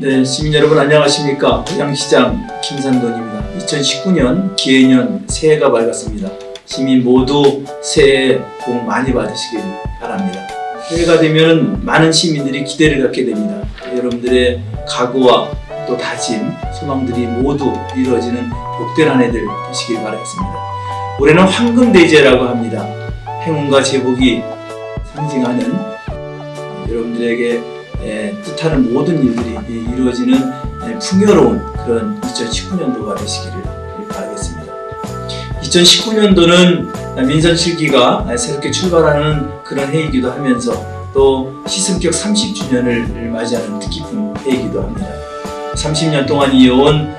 네, 시민 여러분 안녕하십니까? 고양시장 김산돈입니다. 2019년 기해년 새해가 밝았습니다. 시민 모두 새해 복 많이 받으시길 바랍니다. 새해가 되면 많은 시민들이 기대를 갖게 됩니다. 여러분들의 각오와 또 다짐, 소망들이 모두 이루어지는 복된 한 해들 되시길 바라겠습니다. 올해는 황금대제라고 합니다. 행운과 제복이 상징하는 여러분들에게 예, 뜻하는 모든 일들이 예, 이루어지는 예, 풍요로운 그런 2019년도가 되시기를 바라겠습니다. 2019년도는 민선 7기가 새롭게 출발하는 그런 해이기도 하면서 또 시승격 30주년을 맞이하는 뜻깊은 해이기도 합니다. 30년 동안 이어온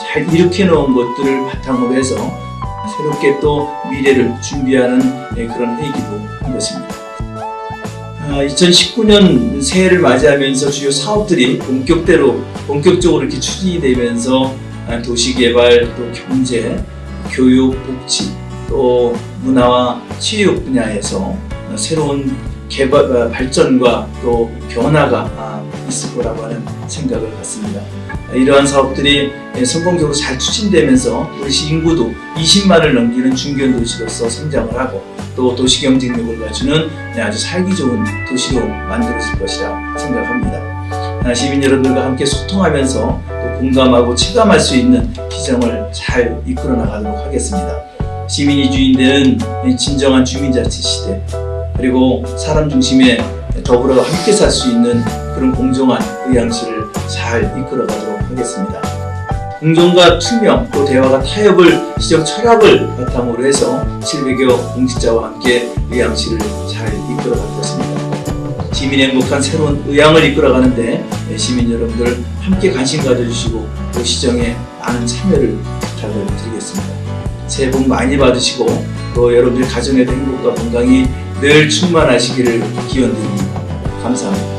잘 일으켜 놓은 것들을 바탕으로 해서 새롭게 또 미래를 준비하는 예, 그런 해이기도 한 것입니다. 2019년 새해를 맞이하면서 주요 사업들이 본격대로 본격적으로 이렇게 추진이 되면서 아, 도시개발, 또 경제, 교육, 복지, 또 문화와 체육 분야에서 새로운 개발, 어, 발전과 또 변화가 아, 있을 거라고 하는 생각을 갖습니다. 이러한 사업들이 성공적으로 잘 추진되면서 우리 시 인구도 20만을 넘기는 중견 도시로서 성장을 하고 또 도시 경쟁력을 갖추는 아주 살기 좋은 도시로 만들어질 것이라 생각합니다. 아, 시민 여러분들과 함께 소통하면서 또 공감하고 체감할 수 있는 시정을 잘 이끌어 나가도록 하겠습니다. 시민이 주인되는 진정한 주민자치 시대 그리고 사람 중심의 더불어 함께 살 수 있는 그런 공정한 의향시를 잘 이끌어 가도록 하겠습니다. 공정과 투명 또 대화가 타협을 시정 철학을 바탕으로 해서 700여 공직자와 함께 의향시를 잘 이끌어 가겠습니다. 시민 행복한 새로운 의향을 이끌어 가는데 시민 여러분들 함께 관심 가져주시고 또 시정에 많은 참여를 부탁을 드리겠습니다. 새해 복 많이 받으시고 또 여러분들 가정에도 행복과 건강이 늘 충만하시기를 기원드립니다. 감사합니다.